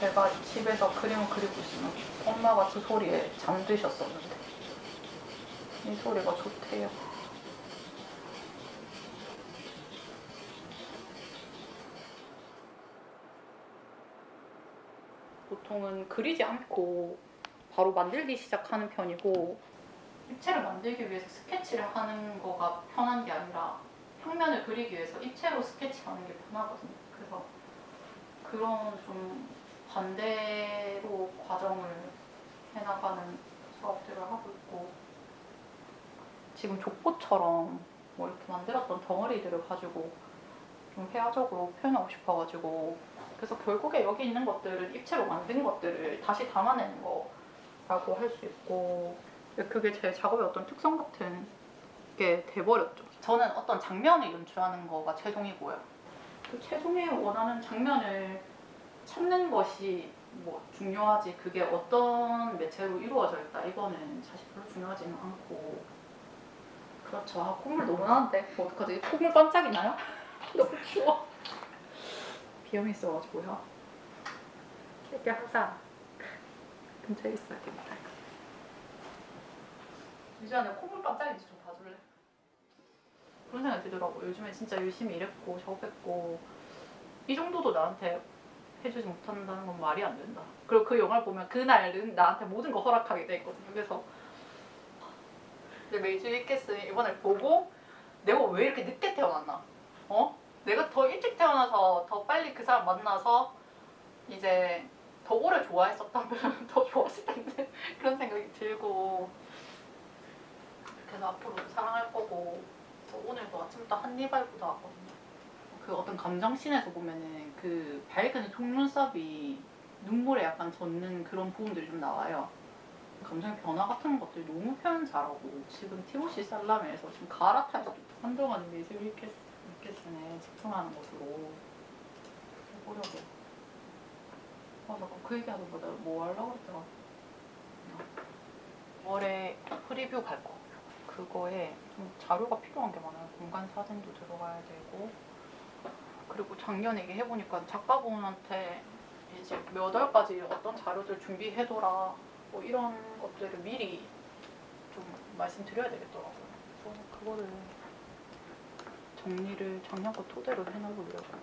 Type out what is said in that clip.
제가 집에서 그림을 그리고 있으면 엄마가 그 소리에 잠드셨었는데 이 소리가 좋대요. 보통은 그리지 않고 바로 만들기 시작하는 편이고 입체를 만들기 위해서 스케치를 하는 거가 편한 게 아니라 평면을 그리기 위해서 입체로 스케치하는 게 편하거든요. 그래서 그런 좀 반대로 과정을 해나가는 수업들을 하고 있고 지금 족보처럼 뭐 이렇게 만들었던 덩어리들을 가지고 좀 회화적으로 표현하고 싶어가지고 그래서 결국에 여기 있는 것들은 입체로 만든 것들을 다시 담아내는 거라고 할 수 있고 그게 제 작업의 어떤 특성 같은 게 돼버렸죠. 저는 어떤 장면을 연출하는 거가 최종이고요. 그 최종에 원하는 장면을 찾는 것이 뭐 중요하지 그게 어떤 매체로 이루어져 있다 이거는 사실 별로 중요하지는 않고 그렇죠. 아, 콧물 너무 나는데 뭐 어떡하지? 콧물 반짝이나요? 너무 추워. 비염이 있어가지고요. 이렇게 항상 근처에 있어야 됩니다. 유주야, 콧물 반짝이는지 좀 봐줄래? 그런 생각이 들더라고. 요즘에 진짜 열심히 일했고 작업했고 이 정도도 나한테 해주지 못한다는 건 말이 안 된다. 그리고 그 영화를 보면 그날은 나한테 모든 거 허락하게 돼 있거든요. 그래서 근데 메이지 위캐스는 이번에 보고 내가 왜 이렇게 늦게 태어났나? 어? 내가 더 일찍 태어나서 더 빨리 그 사람 만나서 이제 더 오래 좋아했었다면 더 좋았을 텐데 그런 생각이 들고 그래서 앞으로도 사랑할 거고 오늘도 아침부터 한입알 보다 왔거든요. 그 어떤 감정씬에서 보면은 그 밝은 속눈썹이 눈물에 약간 젖는 그런 부분들이 좀 나와요. 감정의 변화 같은 것들 너무 표현 잘하고 지금 티모시 살라메에서 지금 갈아타서 한동안 미즈 위캐스, 위캐스에 집중하는 것으로 해보려고 아 자꾸 그 얘기하는 거다 뭐 하려고 했더라 5월에 프리뷰 갈 거. 그거에 좀 자료가 필요한 게 많아요. 공간 사진도 들어가야 되고 그리고 작년에 이게 해보니까 작가분한테 이제 몇 월까지 어떤 자료들 준비해둬라 뭐 이런 것들을 미리 좀 말씀드려야 되겠더라고요. 그래서 그거를 정리를 작년 거 토대로 해놓으려고